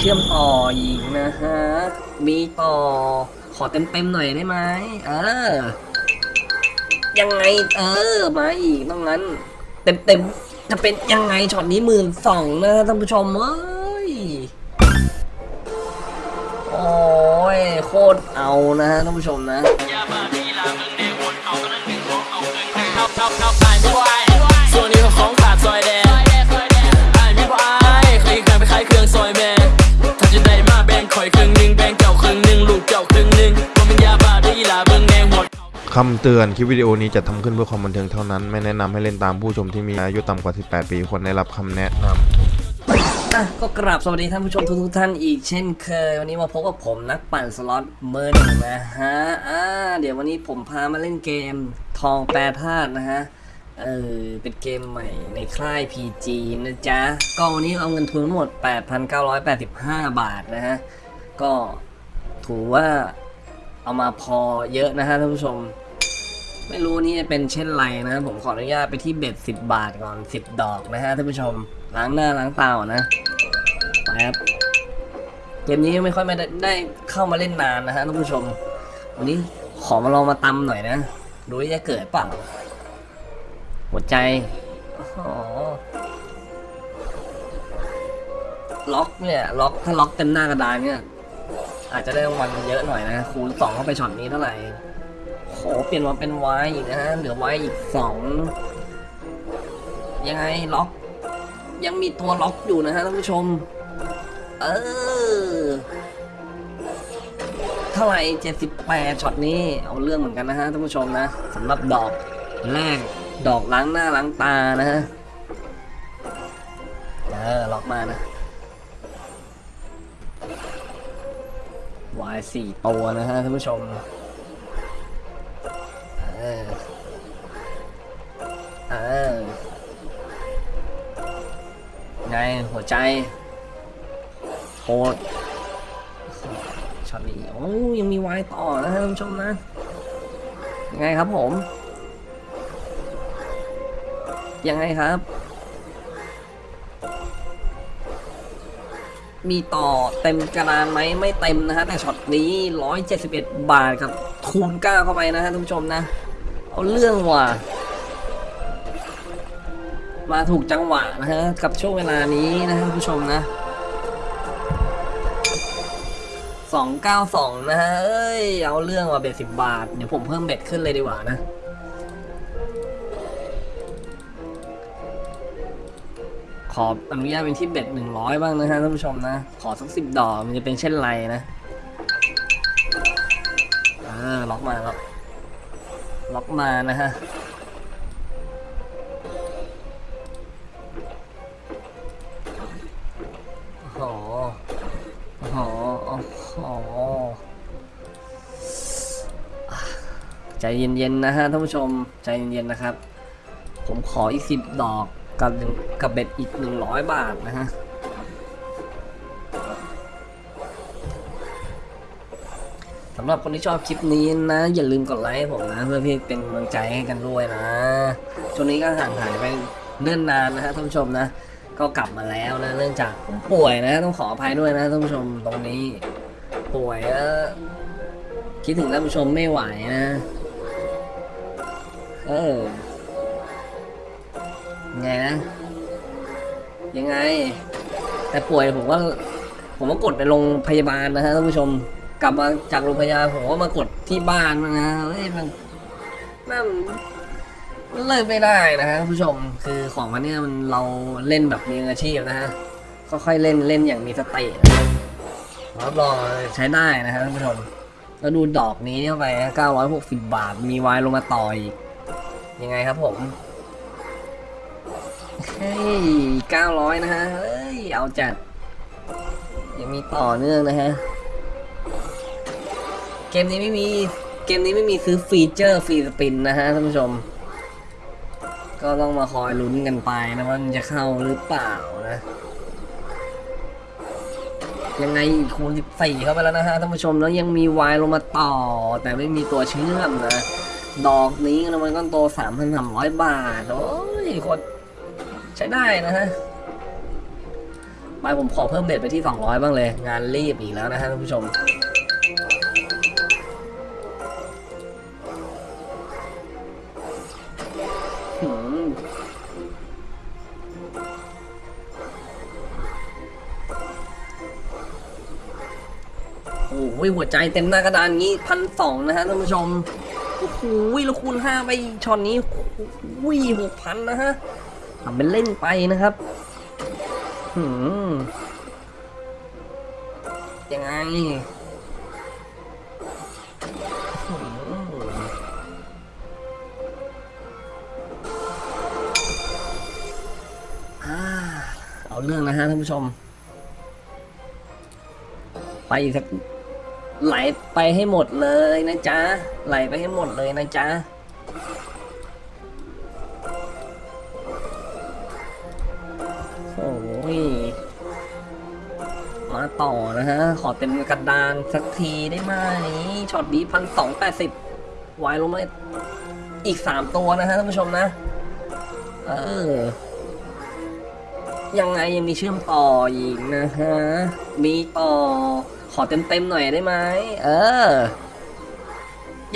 เชื่อมต่ออีกนะฮะ มีต่อ ขอเต็มๆหน่อยได้ไหม เออ ยังไง เออ มาอีกต้องงั้น เต็มๆ จะเป็นยังไงช็อตนี้หมื่นสองนะท่านผู้ชมเอ้ย โอ้ย โคตรเอานะฮะท่านผู้ชมนะ คำเตือนคลิปวิดีโอนี้จะทำขึ้นเพื่อความบันเทิงเท่านั้น ไม่แนะนำให้เล่นตามผู้ชมที่มีอายุต่ำกว่า 18 ปีควรได้รับคำแนะนำอะก็กราบสวัสดีท่านผู้ชมทุกๆท่านอีกเช่นเคย วันนี้มาพบกับผมนักปั่นสล็อตเมอร์หนึ่งนะฮะอ่าเดี๋ยววันนี้ผมพามาเล่นเกมทองแปรธาตุนะฮะเออเป็นเกมใหม่ในค่าย PG นะจ๊ะก็วันนี้เอาเงินทุนทั้งหมด 8,985 บาทนะฮะก็ถือว่าเอามาพอเยอะนะฮะท่านผู้ชม ไม่รู้นี่เป็นเช่นไรนะผมขออนุญาตไปที่เบ็ด10บาทก่อน10ดอกนะฮะท่านผู้ชมล้างหน้าล้างตาก่อนะไปครับเกมนี้ไม่ค่อยไม่ได้เข้ามาเล่นนานนะฮะท่านผู้ชม วันนี้ขอมาลองมาตำหน่อยนะดูว่าจะเกิดเปล่าหัวใจอ๋อล็อกเนี่ยล็อกถ้าล็อกเต็มหน้ากระดานเนี่ย อาจจะได้รางวัลเยอะหน่อยนะคูณสองเข้าไปช็อตนี้เท่าไหร่ โหเปลี่ยนมาเป็นไวอีกนะฮะเหลือไวอีกสองยังไงล็อก ยังมีตัวล็อกอยู่นะฮะท่านผู้ชม เออเท่าไหร่78ช็อตนี้เอาเรื่องเหมือนกันนะฮะท่านผู้ชมนะสำหรับดอกแรกดอกล้างหน้าล้างตานะฮะเออล็อกมานะวายสี่ตัวนะฮะท่านผู้ชม เออ เออ ไง หัวใจโคตรช็อตนี้โอ้ยังมีวายต่อนะท่านผู้ชมนะ ยังไงครับผม ยังไงครับ มีต่อเต็มกระดานไหมไม่เต็มนะฮะแต่ช็อตนี้ 171 บาทครับคูณ9เข้าไปนะฮะท่านผู้ชมนะ เอาเรื่องว่ะ มาถูกจังหวะนะฮะ กับช่วงเวลานี้นะท่านผู้ชมนะ292นะฮะ เอ้ย เอาเรื่องว่ะเบ็ดสิบบาท เดี๋ยวผมเพิ่มเบ็ดขึ้นเลยดีกว่านะขออนุญาตเป็นที่เบ็ด100บ้างนะฮะท่านผู้ชมนะ ขอสักสิบดอกมันจะเป็นเช่นไรนะ เออ ล็อกมาล็อ ล็อกมานะฮะโอ้โหโอ้โหโอ้โหใจเย็นๆนะฮะท่านผู้ชมใจเย็นๆนะครับ ผมขออีกสิบดอกกับหนึ่งกับเบ็ดอีกหนึ่งร้อยบาทนะฮะำหรับคนที่ชอบคลิปนี้นะ อย่าลืมกดไลค์ให้ผมนะ เพื่อพี่เป็นกำลังใจให้กันด้วยนะช่วงนี้ก็ห่างหายไปเนื่อนนานนะฮะท่านผู้ชมนะ ก็กลับมาแล้วนะ เนื่องจากผมป่วยนะ ต้องขออภัยด้วยนะท่านผู้ชมตรงนี้ ป่วยแล้วคิดถึงท่านผู้ชมไม่ไหวนะ เออไงนะ ยังไง แต่ป่วยผมก็ผมก็กดในโรงพยาบาลนะฮะท่านผู้ชม กลับมาจากโรงพยาบาลผมก็มากดที่บ้านนะเฮ้ยมันนั่นมันเลิกไม่ได้นะฮะผู้ชมคือของมันเนี่ยมันเราเล่นแบบมีอาชีพนะฮะค่อยๆเล่นเล่นอย่างมีสติรับรองใช้ได้นะฮะท่านผู้ชมแล้วดูดอกนี้เข้าไป960บาท มีวายลงมาต่ออีก ยังไงครับผมเฮ้ย900นะฮะเฮ้ยเอาจัดยังมีต่อเนื่องนะฮะ เกมนี้ไม่มีเกมนี้ไม่มีซื้อ feature free spin นะฮะท่านผู้ชม ก็ต้องมาคอยลุ้นกันไปนะว่ามันจะเข้าหรือเปล่านะ ยังไงคูณ14เข้าไปแล้วนะฮะท่านผู้ชมแล้วยังมีวายลงมาต่อ แต่ไม่มีตัวเชื่อมนะ ดอกนี้นะมันก็โต3,300บาท โอ้ยโคตรใช้ได้นะฮะไปไปผมขอเพิ่ม bet ไปที่ 200 บ้างเลย งานรีบอีกแล้วนะฮะท่านผู้ชม โอ้โหหัวใจเต็มหน้ากระดานงี้พันสองนะฮะท่านผู้ชมโอ้โหแล้วคูณห้าไปช็อตนี้วิหกพันนะฮะทำเป็นเล่นไปนะครับหืมยังไงเอาเรื่องนะฮะท่านผู้ชม ไปอีกสัก ไหลไปให้หมดเลยนะจ๊ะ ไหลไปให้หมดเลยนะจ๊ะ โอ้ย มาต่อนะฮะ ขอเต็มกระดานสักทีได้ไหมช็อตนี้พันสองแปดสิบวายลงมาอีกสามตัวนะฮะท่านผู้ชมนะ เออ ยังไงยังมีเชื่อมต่ออีกนะฮะ มีต่อ ขอเต็มๆหน่อยได้ไหมเออ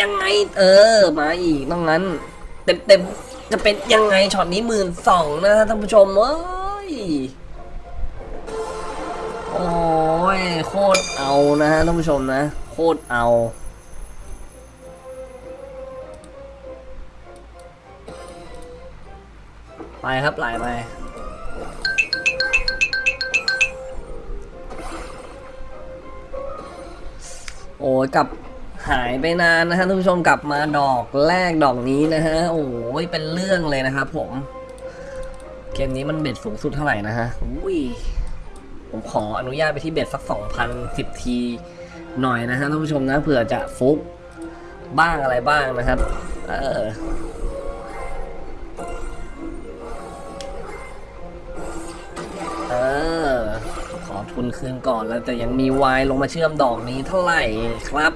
ยังไง เออ มาอีกต้องงั้นเต็มเต็มๆจะเป็นยังไงช็อตนี้หมื่นสองนะท่านผู้ชมเอ้ยโอ้ยโคตรเอานะฮะท่านผู้ชมนะ โคตรเอาไปครับไหลไป โอ้ยกับหายไปนานนะฮะท่านผู้ชมกลับมาดอกแรกดอกนี้นะฮะโอ้ยเป็นเรื่องเลยนะครับผมเกมนี้มันเบ็ดสูงสุดเท่าไหร่นะฮะอุ้ยผมขออนุญาตไปที่เบ็ดสักสองพันสิบทีหน่อยนะฮะท่านผู้ชมนะเผื่อจะฟุกบ้างอะไรบ้างนะครับ เออ ทุนคืนก่อนแล้วแต่ยังมีวายลงมาเชื่อมดอกนี้เท่าไหร่ครับ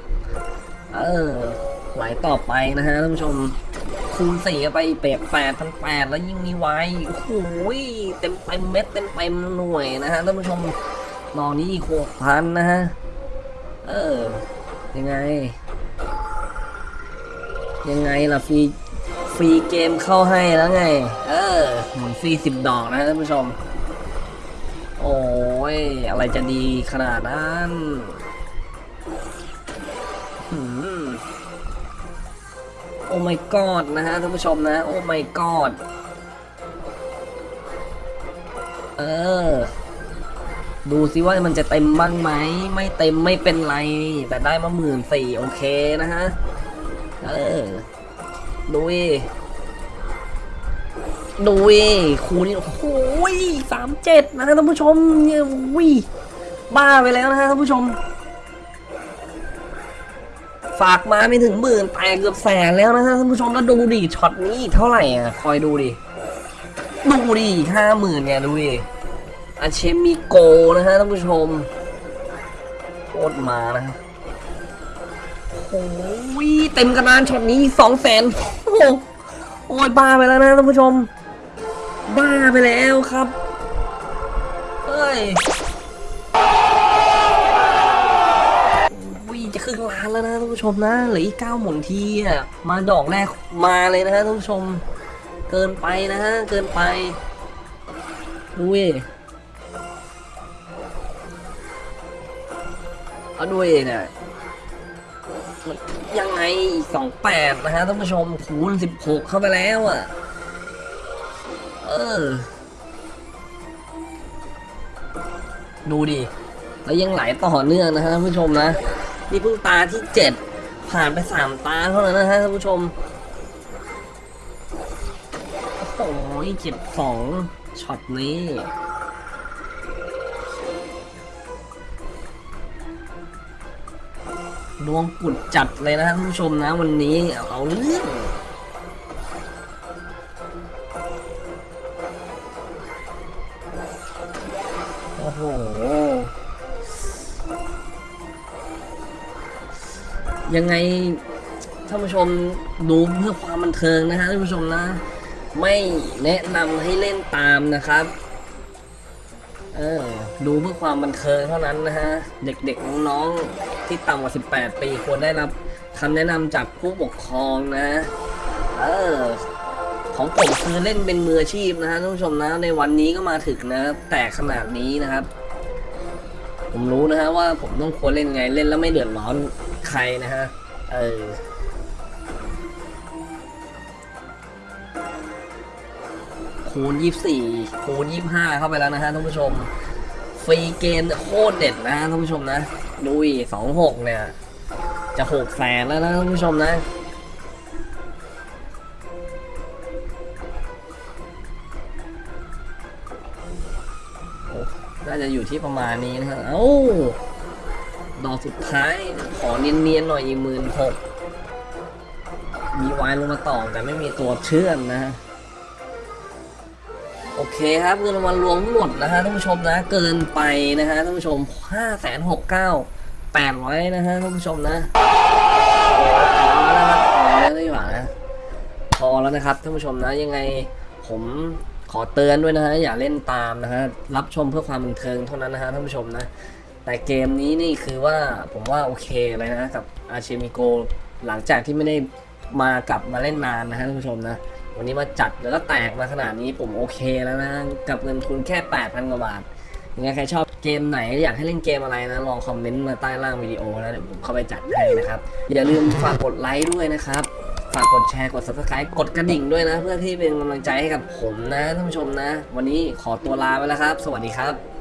เออไหลต่อไปนะฮะท่านผู้ชมคูณสี่ไปเปรกแปดพันแปดแล้วยิ่งมีวายโอ้โหเต็มเต็มเม็ดเต็มเต็มหน่วยนะฮะท่านผู้ชมดอกนี้อีกหกพันนะฮะเออยังไง ยังไงล่ะฟรีฟรีเกมเข้าให้แล้วไง เออหมุนฟรีสิบดอกนะฮะท่านผู้ชม ย อะไรจะดีขนาดนั้นโอ้ my god นะฮะท่านผู้ชมนะ โอ้ my god เออ ดูสิว่ามันจะเต็มบ้างไหม ไม่เต็มไม่เป็นไร แต่ได้มาหมื่นสี่โอเคนะฮะ เออ ดู ดิดูดิคูนี่โอ้โหสามเจ็ดนะท่านผู้ชมเนี่ยวิบ้าไปแล้วนะฮะท่านผู้ชม ฝากมาไม่ถึงหมื่นแต่เกือบแสนแล้วนะฮะท่านผู้ชมแล้วดูดิช็อตนี้อีกเท่าไหร่อะคอยดูดิดูดิห้าหมื่นเนี่ยดูดิอาเชมิโกนะฮะท่านผู้ชมโคตรมานะโอ้ยเต็มกระดานช็อตนี้สองแสนโอ้โอ้ยบ้าไปแล้วนะท่านผู้ชม บ้าไปแล้วครับ เฮ้ยวิจะครึ่งล้านแล้วนะท่านผู้ชมนะเหลืออีกเก้าหมุนทีอะมาดอกแรกมาเลยนะฮะท่านผู้ชม เกินไปนะฮะเกินไปดูเว้ยเอาด้วยเนี่ยมันยังไงสองแปดนะฮะท่านผู้ชมคูณสิบหกเข้าไปแล้วอะ เออ ดูดิ แล้วยังไหลต่อเนื่องนะฮะท่านผู้ชมนะ นี่เพิ่งตาที่เจ็ดผ่านไปสามตาเท่านั้นนะฮะท่านผู้ชม โอ้โหเจ็บสองช็อตนี้ดวงกุดจัดเลยนะท่านผู้ชมนะวันนี้เอาเรื่อง โหยังไงท่านผู้ชมดูเพื่อความบันเทิงนะฮะท่านผู้ชมนะ ไม่แนะนำให้เล่นตามนะครับเออดูเพื่อความบันเทิงเท่านั้นนะฮะ เด็กๆน้องๆที่ต่ำกว่า 18 ปีควรได้รับคำแนะนำจากผู้ปกครองนะ เออ ของผมคือเล่นเป็นมืออาชีพนะฮะท่านผู้ชมนะ ในวันนี้ก็มาถึงนะ แต่ขนาดนี้นะครับ ผมรู้นะฮะว่าผมต้องควรเล่นไงเล่นแล้วไม่เดือดร้อนใครนะฮะ เออคูณ 24 คูณ 25 เข้าไปแล้วนะฮะท่านผู้ชม ฟรีเกมโคตรเด็ดนะฮะท่านผู้ชมนะ ดูอีก26 เนี่ย จะหกแสนแล้วนะท่านผู้ชมนะ น่าจะอยู่ที่ประมาณนี้นะฮะเอ้า ดอกสุดท้าย ขอเนียนๆหน่อยอีหมื่นหกมีวายลงมาต่อแต่ไม่มีตัวเชื่อมนะ โอเคครับเงินรางวัลรวมทั้งหมดนะฮะท่านผู้ชมนะ เกินไปนะฮะท่านผู้ชมห้าแสนหกเก้าแปดร้อยนะฮะท่านผู้ชมนะพอแล้วนะครับพอแล้วดีกว่านะพอแล้วนะครับท่านผู้ชมนะยังไงผม ขอเตือนด้วยนะฮะอย่าเล่นตามนะฮะรับชมเพื่อความบันเทิงเท่านั้นนะฮะท่านผู้ชมนะ แต่เกมนี้นี่คือว่าผมว่าโอเคเลยนะกับอาเชมิโกหลังจากที่ไม่ได้มากลับมาเล่นนานนะฮะท่านผู้ชมนะวันนี้มาจัดแล้วก็แตกมาขนาดนี้ผมโอเคแล้วนะกับเงินทุนแค่ 8,000 กว่าบาทยังไงใครชอบเกมไหนอยากให้เล่นเกมอะไรนะลองคอมเมนต์มาใต้ล่างวิดีโอแล้วเดี๋ยวผมเข้าไปจัดให้นะครับอย่าลืมฝากกดไลค์ด้วยนะครับ ฝากกดแชร์กด subscribe กดกระดิ่งด้วยนะ เพื่อที่เป็นกำลังใจให้กับผมนะท่านผู้ชมนะ วันนี้ขอตัวลาไปแล้วครับ สวัสดีครับ